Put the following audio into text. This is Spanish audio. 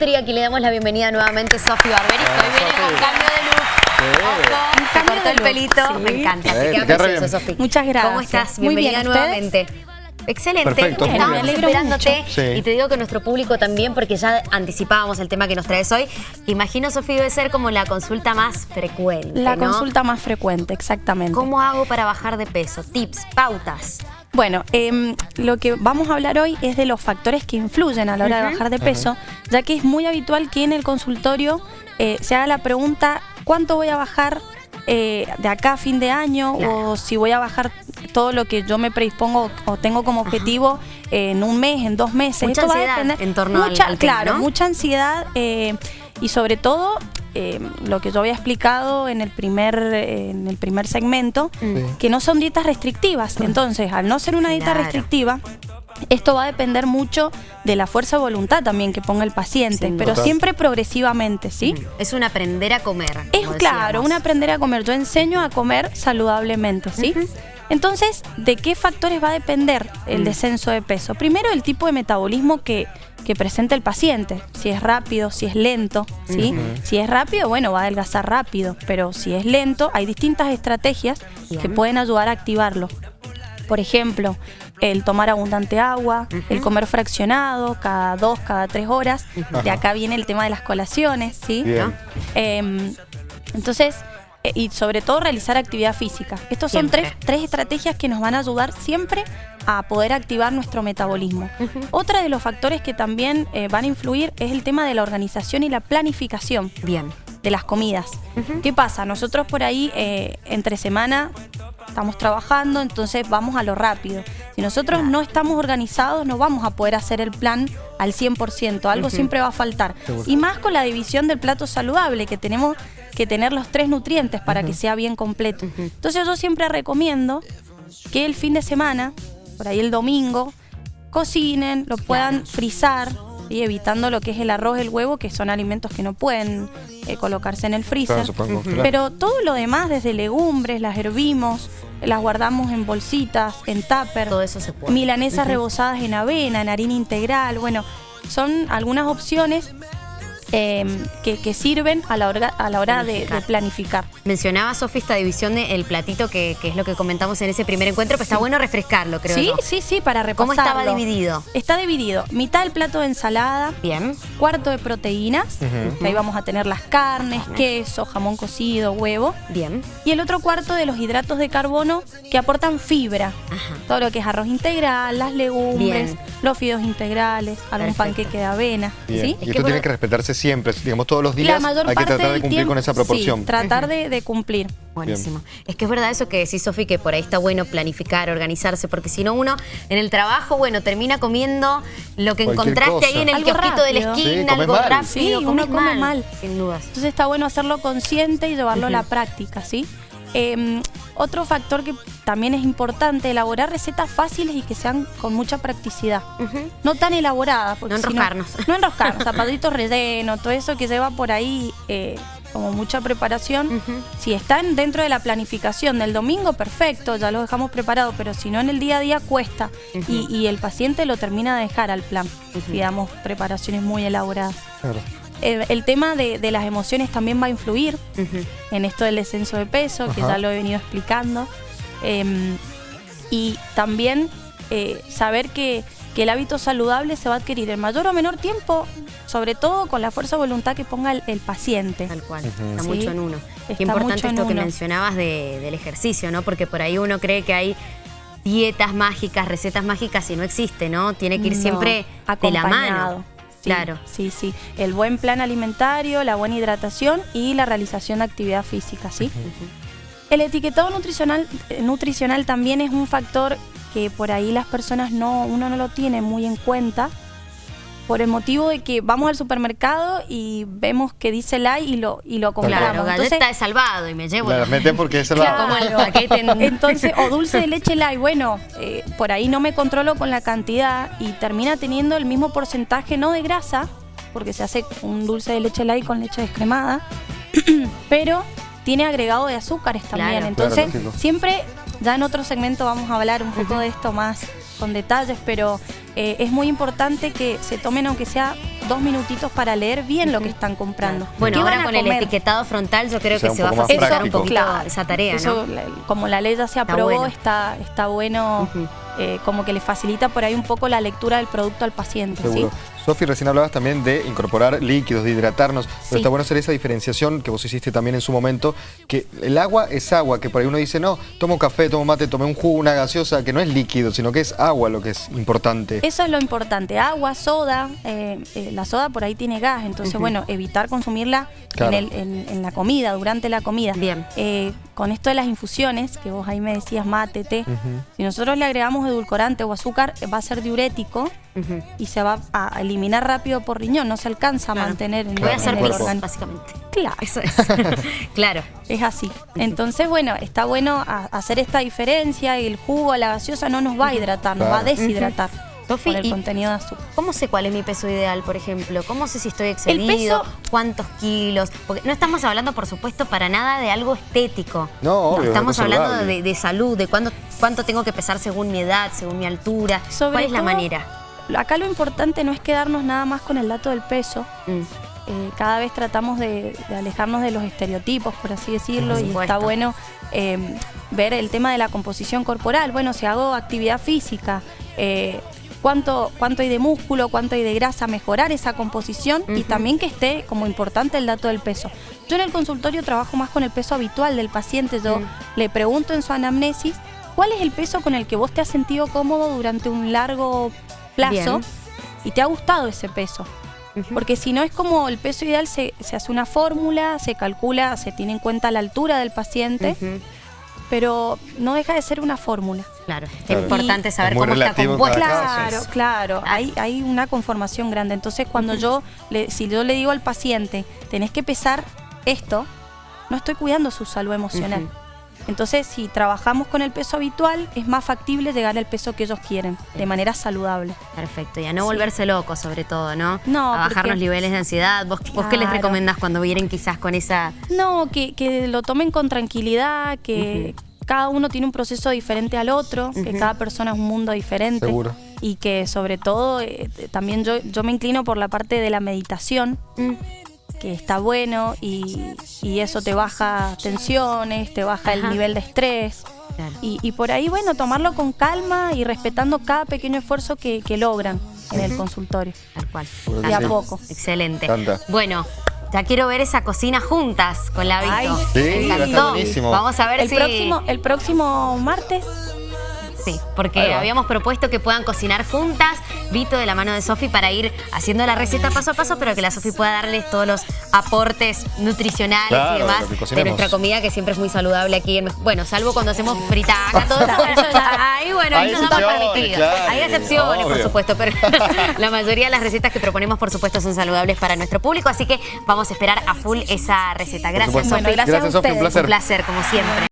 Nutri. Aquí le damos la bienvenida nuevamente a Sofi Barberi, que hoy viene con cambio de look. Ojo, se Cambio cortó el pelito. sí. Me encanta. Así que precioso. Sofi. Muchas gracias. ¿Cómo estás? Muy bien, Bienvenida nuevamente. Excelente. Perfecto, muy Estamos bien. Me alegro esperándote. Sí. Y te digo que nuestro público también, porque ya anticipábamos el tema que nos traes hoy. Imagino, Sofi, debe ser como la consulta más frecuente, La ¿no? consulta más frecuente, exactamente. ¿Cómo hago para bajar de peso? Tips, pautas. Bueno, em, lo que vamos a hablar hoy es de los factores que influyen a la hora de bajar de peso, ya que es muy habitual que en el consultorio eh, se haga la pregunta ¿cuánto voy a bajar eh, de acá a fin de año? Claro. O si voy a bajar todo lo que yo me predispongo o tengo como objetivo en un mes, en dos meses. Mucha Esto va a ansiedad depender- en torno al- mucha, al tema, Claro, ¿no? mucha ansiedad eh, y sobre todo eh, lo que yo había explicado en el primer, eh, en el primer segmento, que no son dietas restrictivas. Entonces, al no ser una dieta Claro. restrictiva, esto va a depender mucho de la fuerza de voluntad también que ponga el paciente, pero siempre progresivamente, ¿sí? Es un aprender a comer. Es claro, un aprender a comer. Yo enseño a comer saludablemente, ¿sí? Entonces, ¿de qué factores va a depender el Mm. descenso de peso? Primero, el tipo de metabolismo que, que presenta el paciente. Si es rápido, si es lento, ¿sí? Si es rápido, bueno, va a adelgazar rápido. Pero si es lento, hay distintas estrategias que pueden ayudar a activarlo. Por ejemplo, el tomar abundante agua, el comer fraccionado cada dos, cada tres horas. De acá viene el tema de las colaciones, ¿sí? Bien. Em, entonces, y sobre todo realizar actividad física. Estos son tres, tres estrategias que nos van a ayudar siempre a poder activar nuestro metabolismo. Otra de los factores que también eh, van a influir es el tema de la organización y la planificación Bien. de las comidas. ¿Qué pasa? Nosotros por ahí eh, entre semana estamos trabajando, entonces vamos a lo rápido. Si nosotros no estamos organizados, no vamos a poder hacer el plan al 100%, algo siempre va a faltar. Y más con la división del plato saludable, que tenemos que tener los tres nutrientes para que sea bien completo. Entonces yo siempre recomiendo que el fin de semana, por ahí el domingo, cocinen, lo puedan frizar, ¿sí? evitando lo que es el arroz, el huevo, que son alimentos que no pueden eh, colocarse en el freezer. Claro. Pero todo lo demás, desde legumbres, las hervimos, las guardamos en bolsitas, en tupper. Todo eso se puede. Milanesas rebozadas en avena, en harina integral. Bueno, son algunas opciones eh, que, que sirven a la hora, a la hora de, de planificar. Mencionaba, Sofi, esta división del platito, que, que es lo que comentamos en ese primer encuentro, pero está bueno refrescarlo, creo Sí, yo. sí, sí, para ¿Cómo repasarlo. estaba dividido? Está dividido. Mitad del plato de ensalada, Bien. cuarto de proteínas, que ahí vamos a tener las carnes, queso, jamón cocido, huevo. Bien. Y el otro cuarto de los hidratos de carbono que aportan fibra. Ajá. Todo lo que es arroz integral, las legumbres, Bien. los fideos integrales, algún Perfecto. panqueque de avena. Bien. ¿sí? Y Es esto que tiene que respetarse siempre, digamos, todos los días La mayor hay que tratar de cumplir tiempo- con esa proporción. Sí, tratar de, de cumplir. Buenísimo. Es que es verdad eso que decís, Sofi, que por ahí está bueno planificar, organizarse, porque si no uno en el trabajo, bueno, termina comiendo lo que Cualquier encontraste ahí en el Algo kiosquito de la esquina, Sí, algo mal. rápido. Sí, uno come mal. Sin dudas. Entonces está bueno hacerlo consciente y llevarlo a la práctica, ¿sí? Eh, otro factor que también es importante, elaborar recetas fáciles y que sean con mucha practicidad. No tan elaboradas. porque No si enroscarnos. no enroscarnos, zapatitos rellenos, todo eso que lleva por ahí eh, como mucha preparación. Si están dentro de la planificación del domingo, perfecto, ya lo dejamos preparado, pero si no en el día a día cuesta y, y el paciente lo termina de dejar al plan, digamos, preparaciones muy elaboradas. Claro. El, el tema de, de las emociones también va a influir en esto del descenso de peso, que ya lo he venido explicando. Em, y también eh, saber que, que el hábito saludable se va a adquirir en mayor o menor tiempo, sobre todo con la fuerza de voluntad que ponga el, el paciente. Tal cual, está Sí, mucho en uno. está Qué importante esto que uno. mencionabas de- del ejercicio, ¿no? Porque por ahí uno cree que hay dietas mágicas, recetas mágicas y no existe, ¿no? Tiene que ir No, siempre de la acompañado. mano. Sí, Claro. Sí, sí. El buen plan alimentario, la buena hidratación y la realización de actividad física, ¿sí? El etiquetado nutricional, eh, nutricional también es un factor que por ahí las personas no, uno no lo tiene muy en cuenta por el motivo de que vamos al supermercado y vemos que dice la y lo, y lo compramos. Claro, galleta Entonces, de salvado y me llevo La la- meten porque es el Claro. Entonces, o dulce de leche light, bueno, eh, por ahí no me controlo con la cantidad y termina teniendo el mismo porcentaje, no de grasa, porque se hace un dulce de leche light con leche descremada, pero tiene agregado de azúcares también. Claro. Entonces, Claro, siempre, ya en otro segmento vamos a hablar un poco de esto más con detalles, pero eh, es muy importante que se tomen aunque sea dos minutitos para leer bien lo que están comprando. Bueno, ¿Qué ahora con el etiquetado frontal yo creo O sea, que se va a facilitar un poquito Claro. esa tarea, Eso, ¿no? la- como la ley ya se Está aprobó, bueno. está, está bueno. Eh, como que le facilita por ahí un poco la lectura del producto al paciente. ¿sí? Seguro. Sofi, recién hablabas también de incorporar líquidos, de hidratarnos, pero Sí. está bueno hacer esa diferenciación que vos hiciste también en su momento, que el agua es agua, que por ahí uno dice, no, tomo café, tomo mate, tomé un jugo, una gaseosa, que no es líquido, sino que es agua lo que es importante. Eso es lo importante. Agua, soda. eh, eh, la soda por ahí tiene gas, entonces, bueno, evitar consumirla Claro. en, el- en- en la comida, durante la comida. Bien. Con esto de las infusiones, que vos ahí me decías mate, té, si nosotros le agregamos edulcorante o azúcar, va a ser diurético y se va a eliminar rápido por riñón, no se alcanza a mantener en, Voy a en hacer el pis, organismo. básicamente. Claro. Eso es. claro. Es así. Entonces, bueno, está bueno hacer esta diferencia y el jugo, la gaseosa no nos va a hidratar, nos va a deshidratar Sofi, por el y- contenido de azúcar. ¿Cómo sé cuál es mi peso ideal, por ejemplo? ¿Cómo sé si estoy excedido? peso- ¿Cuántos kilos? Porque no estamos hablando, por supuesto, para nada de algo estético. No, obvio, Estamos hablando de, de salud, de cuánto, cuánto tengo que pesar según mi edad, según mi altura. Sobre ¿Cuál es la manera? Acá lo importante no es quedarnos nada más con el dato del peso. Mm. Eh, cada vez tratamos de, de alejarnos de los estereotipos, por así decirlo, Por y está bueno eh, ver el tema de la composición corporal. Bueno, si hago actividad física, eh, cuánto, cuánto hay de músculo, cuánto hay de grasa, mejorar esa composición y también que esté como importante el dato del peso. Yo en el consultorio trabajo más con el peso habitual del paciente. Yo le pregunto en su anamnesis cuál es el peso con el que vos te has sentido cómodo durante un largo plazo Bien. y te ha gustado ese peso. Porque si no es como el peso ideal, se, se hace una fórmula, se calcula, se tiene en cuenta la altura del paciente. Pero no deja de ser una fórmula. Claro, es Claro. importante saber Es cómo está compuesta. cada caso. Claro, claro, hay, hay una conformación grande. Entonces cuando yo, le, si yo le digo al paciente, tenés que pesar esto, no estoy cuidando su salud emocional. Entonces, si trabajamos con el peso habitual, es más factible llegar al peso que ellos quieren, de manera saludable. Perfecto, y a no Sí. volverse locos sobre todo, ¿no? No, A bajar porque- los niveles de ansiedad. ¿Vos, vos qué les recomendás cuando vienen quizás con esa... No, que, que lo tomen con tranquilidad, que cada uno tiene un proceso diferente al otro, que cada persona es un mundo diferente. Seguro. Y que sobre todo eh, también yo, yo me inclino por la parte de la meditación, Mm, que está bueno y, y eso te baja tensiones, te baja el Ajá. nivel de estrés. claro. Y, y por ahí, bueno, tomarlo con calma y respetando cada pequeño esfuerzo que, que logran en el consultorio. Tal cual. De a sí. poco. Excelente. Bueno, ya quiero ver esa cocina juntas con la Vito. Ay, Sí, Me va a. Vamos a ver El si... próximo, el próximo martes Sí, porque habíamos propuesto que puedan cocinar juntas, Vito de la mano de Sofi para ir haciendo la receta paso a paso, pero que la Sofi pueda darles todos los aportes nutricionales Claro, y demás de nuestra comida, que siempre es muy saludable aquí. En, bueno, salvo cuando hacemos fritaca, todo eso. ahí, bueno, ahí Hay nos damos permitido. claro, Hay excepciones, por supuesto, pero la mayoría de las recetas que proponemos, por supuesto, son saludables para nuestro público, así que vamos a esperar a full esa receta. Gracias. Sofi. Bueno, gracias a Gracias, Sofi, un ustedes. placer. Un placer, como siempre.